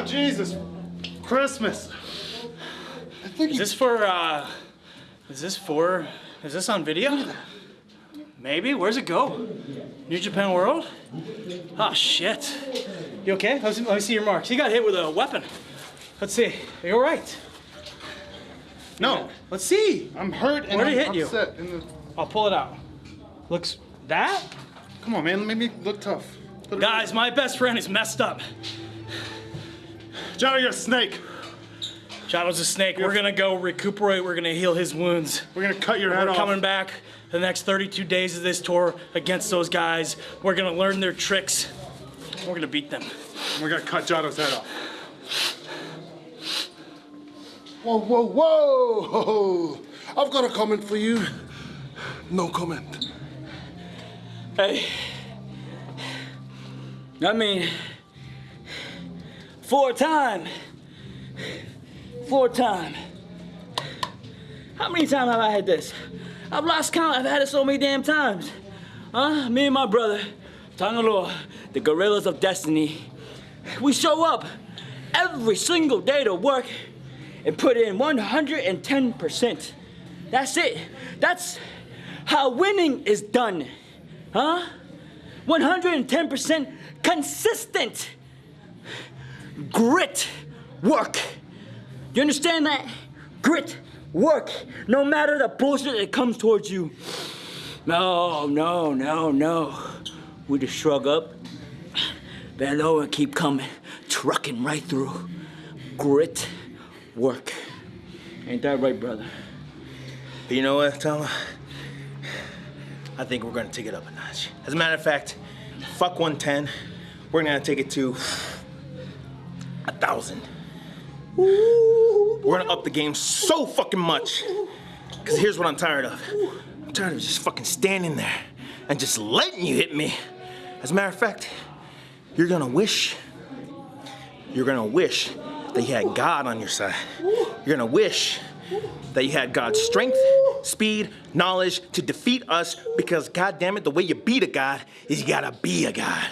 Oh, Jesus. Christmas. I think Is this for, uh, is this for, is this on video? Maybe, where's it go? New Japan World? Oh shit. You okay? Let me, let me see your marks. You got hit with a weapon. Let's see, are you all right? No, Let's see. I'm hurt and Where did I'm it hit you? In the... I'll pull it out. Looks, that? Come on, man. Make me look tough. Put Guys, my best friend is messed up. Johnny, you're a snake. Shadow's a snake. We're gonna go recuperate. We're gonna heal his wounds. We're gonna cut your head off. We're coming back the next 32 days of this tour against those guys. We're gonna learn their tricks. We're gonna beat them. We're gonna cut Jotto's head off. Whoa, whoa, whoa! I've got a comment for you. No comment. Hey. I mean, four time. Four time. How many times have I had this? I've lost count. I've had it so many damn times. Huh? Me and my brother, Tanga Loa, the Guerrillas of Destiny, we show up every single day to work and put in 110%. That's it. That's how winning is done. Huh? 110% consistent grit work. You understand that? Grit work. No matter the bullshit that comes towards you. No, no, no, no. We just shrug up, bend low and keep coming, trucking right through. Grit work. Ain't that right, brother? But you know what, Tama? I think we're gonna take it up a notch. As a matter of fact, fuck 110. We're gonna take it to a thousand. We're gonna up the game so fucking much. Cause here's what I'm tired of. I'm tired of just fucking standing there and just letting you hit me. As a matter of fact, you're gonna wish, you're gonna wish that you had God on your side. You're gonna wish that you had God's strength, speed, knowledge to defeat us because God damn it, the way you beat a God is you gotta be a God.